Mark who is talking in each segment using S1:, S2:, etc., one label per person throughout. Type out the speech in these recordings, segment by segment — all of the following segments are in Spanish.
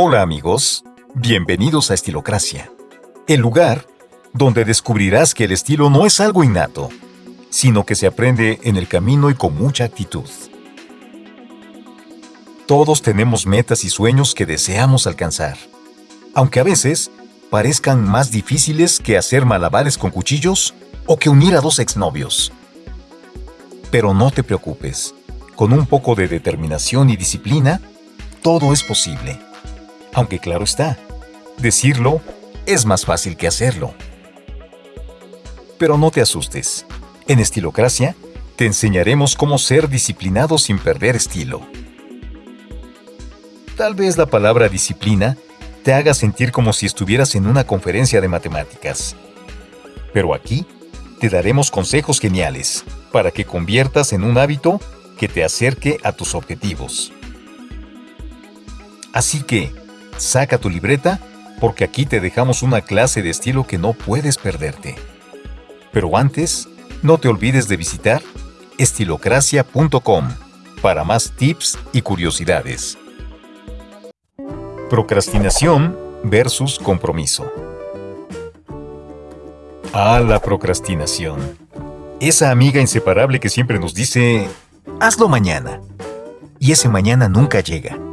S1: Hola amigos, bienvenidos a Estilocracia, el lugar donde descubrirás que el estilo no es algo innato, sino que se aprende en el camino y con mucha actitud. Todos tenemos metas y sueños que deseamos alcanzar, aunque a veces parezcan más difíciles que hacer malabares con cuchillos o que unir a dos exnovios. Pero no te preocupes, con un poco de determinación y disciplina, todo es posible. Aunque claro está, decirlo es más fácil que hacerlo. Pero no te asustes. En Estilocracia te enseñaremos cómo ser disciplinado sin perder estilo. Tal vez la palabra disciplina te haga sentir como si estuvieras en una conferencia de matemáticas. Pero aquí te daremos consejos geniales para que conviertas en un hábito que te acerque a tus objetivos. Así que, saca tu libreta porque aquí te dejamos una clase de estilo que no puedes perderte. Pero antes, no te olvides de visitar estilocracia.com para más tips y curiosidades. Procrastinación versus compromiso. Ah, la procrastinación. Esa amiga inseparable que siempre nos dice, hazlo mañana. Y ese mañana nunca llega.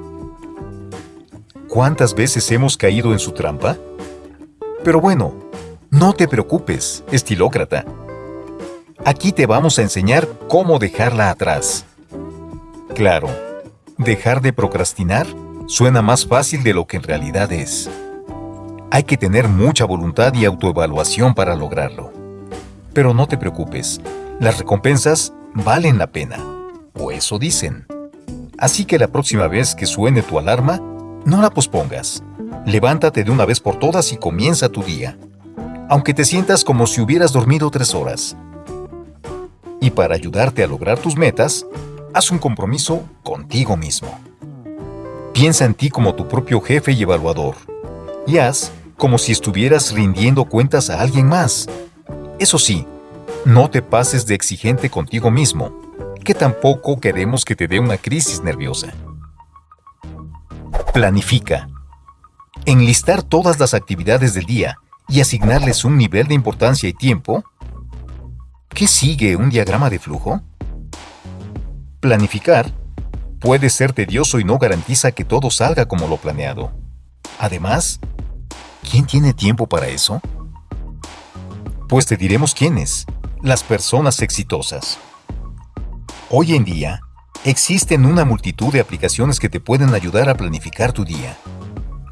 S1: ¿Cuántas veces hemos caído en su trampa? Pero bueno, no te preocupes, estilócrata. Aquí te vamos a enseñar cómo dejarla atrás. Claro, dejar de procrastinar suena más fácil de lo que en realidad es. Hay que tener mucha voluntad y autoevaluación para lograrlo. Pero no te preocupes, las recompensas valen la pena, o eso dicen. Así que la próxima vez que suene tu alarma, no la pospongas. Levántate de una vez por todas y comienza tu día, aunque te sientas como si hubieras dormido tres horas. Y para ayudarte a lograr tus metas, haz un compromiso contigo mismo. Piensa en ti como tu propio jefe y evaluador. Y haz como si estuvieras rindiendo cuentas a alguien más. Eso sí, no te pases de exigente contigo mismo, que tampoco queremos que te dé una crisis nerviosa. Planifica. Enlistar todas las actividades del día y asignarles un nivel de importancia y tiempo. ¿Qué sigue un diagrama de flujo? Planificar puede ser tedioso y no garantiza que todo salga como lo planeado. Además, ¿quién tiene tiempo para eso? Pues te diremos quiénes, las personas exitosas. Hoy en día, existen una multitud de aplicaciones que te pueden ayudar a planificar tu día.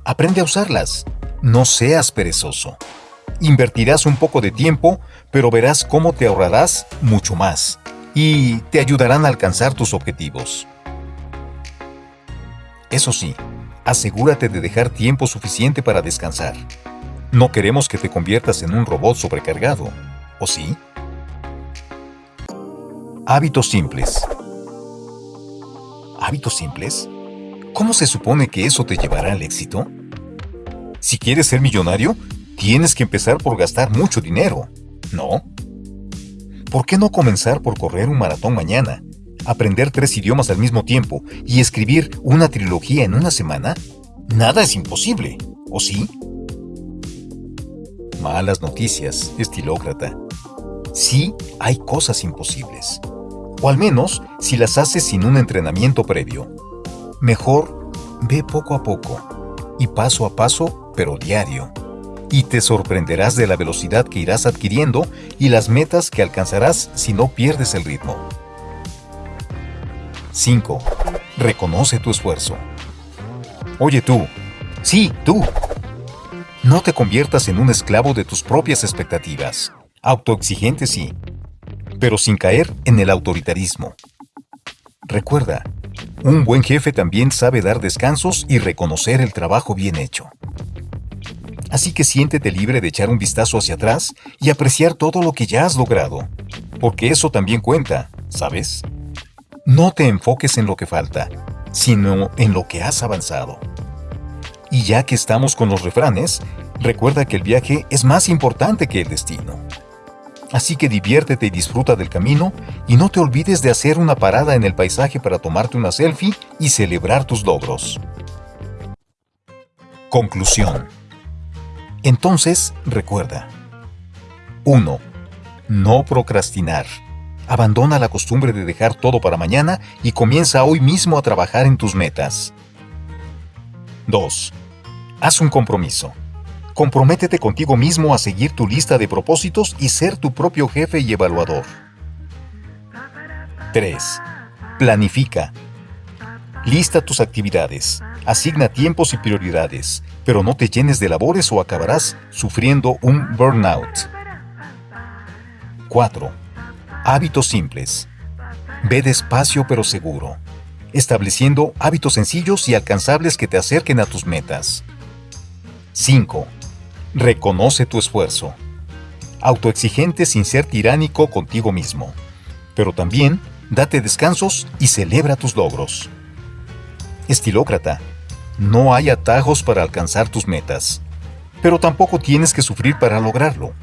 S1: Aprende a usarlas, no seas perezoso. Invertirás un poco de tiempo, pero verás cómo te ahorrarás mucho más y te ayudarán a alcanzar tus objetivos. Eso sí, asegúrate de dejar tiempo suficiente para descansar. No queremos que te conviertas en un robot sobrecargado, ¿o sí? Hábitos simples. ¿Hábitos simples? ¿Cómo se supone que eso te llevará al éxito? Si quieres ser millonario, tienes que empezar por gastar mucho dinero, ¿no? ¿Por qué no comenzar por correr un maratón mañana aprender tres idiomas al mismo tiempo y escribir una trilogía en una semana? Nada es imposible, ¿o sí? Malas noticias, estilócrata. Sí hay cosas imposibles. O al menos si las haces sin un entrenamiento previo. Mejor ve poco a poco y paso a paso, pero diario. Y te sorprenderás de la velocidad que irás adquiriendo y las metas que alcanzarás si no pierdes el ritmo. 5. Reconoce tu esfuerzo. Oye tú, sí, tú. No te conviertas en un esclavo de tus propias expectativas. Autoexigente sí, pero sin caer en el autoritarismo. Recuerda, un buen jefe también sabe dar descansos y reconocer el trabajo bien hecho. Así que siéntete libre de echar un vistazo hacia atrás y apreciar todo lo que ya has logrado, porque eso también cuenta, ¿sabes? No te enfoques en lo que falta, sino en lo que has avanzado. Y ya que estamos con los refranes, recuerda que el viaje es más importante que el destino. Así que diviértete y disfruta del camino y no te olvides de hacer una parada en el paisaje para tomarte una selfie y celebrar tus logros. Conclusión. Entonces, recuerda. 1. No procrastinar. Abandona la costumbre de dejar todo para mañana y comienza hoy mismo a trabajar en tus metas. 2. Haz un compromiso. Comprométete contigo mismo a seguir tu lista de propósitos y ser tu propio jefe y evaluador. 3. Planifica. Lista tus actividades, asigna tiempos y prioridades, pero no te llenes de labores o acabarás sufriendo un burnout. 4. Hábitos simples. Ve despacio pero seguro, estableciendo hábitos sencillos y alcanzables que te acerquen a tus metas. 5. Reconoce tu esfuerzo. Autoexigente sin ser tiránico contigo mismo. Pero también date descansos y celebra tus logros. Estilócrata, no hay atajos para alcanzar tus metas, pero tampoco tienes que sufrir para lograrlo.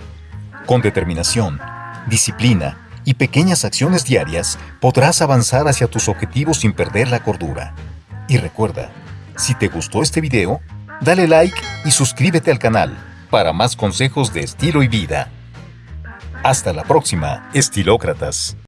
S1: Con determinación, disciplina y pequeñas acciones diarias podrás avanzar hacia tus objetivos sin perder la cordura. Y recuerda, si te gustó este video, dale like y suscríbete al canal para más consejos de estilo y vida. Hasta la próxima, estilócratas.